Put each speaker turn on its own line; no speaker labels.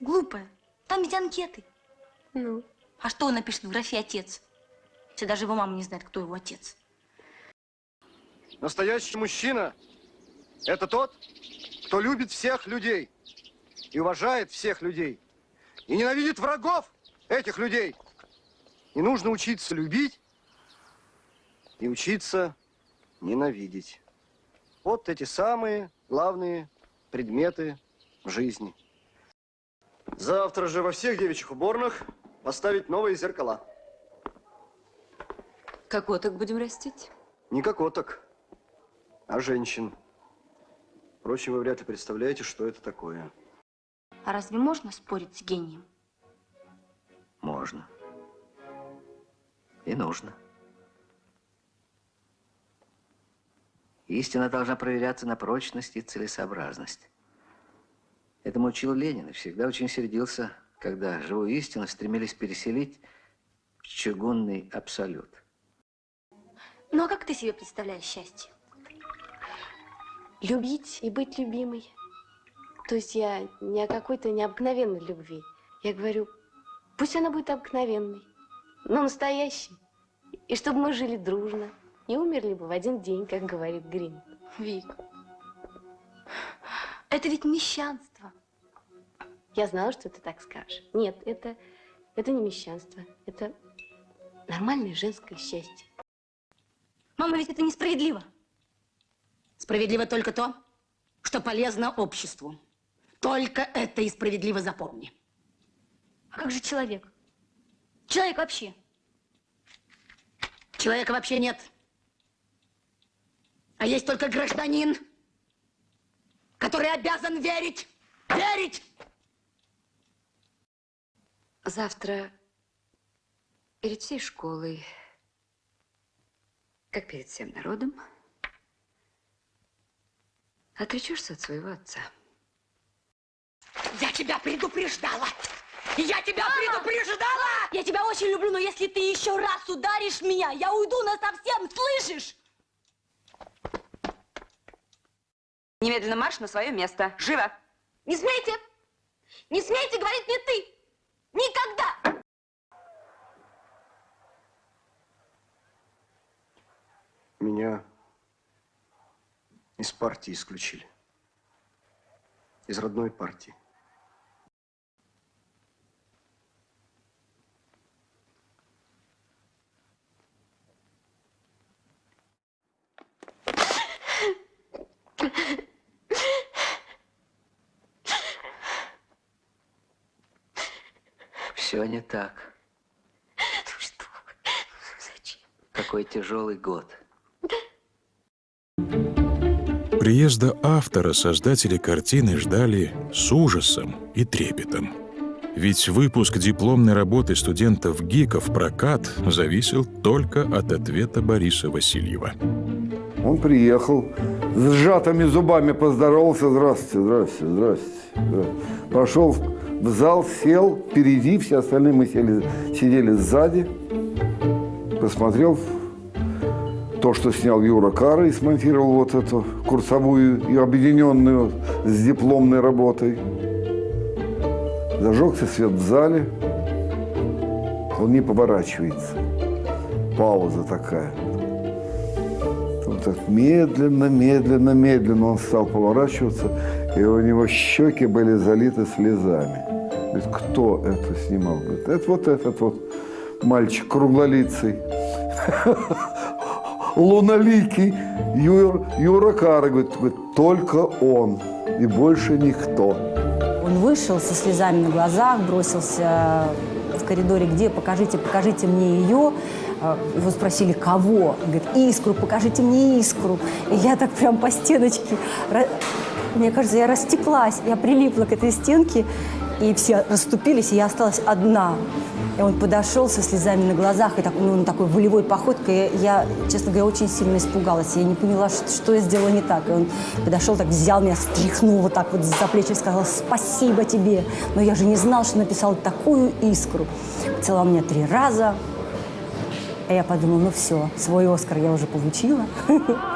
Глупая. Там ведь анкеты.
Ну?
А что он напишет в графе «отец»? Если даже его мама не знает, кто его отец.
Настоящий мужчина – это тот, кто любит всех людей и уважает всех людей, и ненавидит врагов этих людей. И нужно учиться любить и учиться ненавидеть. Вот эти самые главные предметы в жизни. Завтра же во всех девичьих уборных поставить новые зеркала.
Кокоток будем растить?
Не кокоток, а женщин. Впрочем, вы вряд ли представляете, что это такое.
А разве можно спорить с гением?
Можно. И нужно. Истина должна проверяться на прочность и целесообразность. Этому учил Ленин и всегда очень сердился, когда живую истину стремились переселить в чугунный абсолют.
Ну а как ты себе представляешь счастье?
Любить и быть любимой. То есть я не о какой-то необыкновенной любви. Я говорю, пусть она будет обыкновенной, но настоящей. И чтобы мы жили дружно и умерли бы в один день, как говорит Грин.
Вик, это ведь мещанство.
Я знала, что ты так скажешь. Нет, это, это не мещанство. Это нормальное женское счастье.
Мама, ведь это несправедливо.
Справедливо только то, что полезно обществу. Только это и справедливо запомни.
А как же человек? Человек вообще.
Человека вообще нет. А есть только гражданин, который обязан верить, верить.
Завтра перед всей школой, как перед всем народом, отречешься от своего отца.
Я тебя предупреждала! Я тебя Мама! предупреждала!
Я тебя очень люблю, но если ты еще раз ударишь меня, я уйду на совсем, слышишь?
Немедленно марш на свое место. Живо!
Не смейте! Не смейте говорить мне ты! Никогда!
Меня из партии исключили. Из родной партии.
Все не так.
Ну что? Зачем?
Какой тяжелый год.
Приезда автора создатели картины ждали с ужасом и трепетом. Ведь выпуск дипломной работы студентов-гиков прокат зависел только от ответа Бориса Васильева.
Он приехал, с сжатыми зубами поздоровался. Здравствуйте, здравствуйте, здравствуйте. Пошел в зал, сел впереди, все остальные мы сели, сидели сзади. Посмотрел то, что снял Юра Кара и смонтировал вот эту курсовую и объединенную с дипломной работой. Зажегся свет в зале. Он не поворачивается. Пауза такая. Вот так медленно, медленно, медленно он стал поворачиваться, и у него щеки были залиты слезами. Говорит, кто это снимал? Говорит, это вот этот вот мальчик круглолицый луноликий Юр, Юра Кара. Говорит, только он и больше никто.
Он вышел со слезами на глазах, бросился в коридоре, где покажите, покажите мне ее. Его спросили, кого? Он говорит, искру, покажите мне искру. И я так прям по стеночке, мне кажется, я растеклась, я прилипла к этой стенке, и все расступились, и я осталась одна. И он подошел со слезами на глазах, и так, ну, такой волевой походкой. Я, честно говоря, очень сильно испугалась. Я не поняла, что, что я сделала не так. И он подошел, так взял меня, стряхнул вот так вот за плечи и сказал «Спасибо тебе». Но я же не знал, что написал такую искру. Целовал меня три раза. А я подумала, ну все, свой Оскар я уже получила.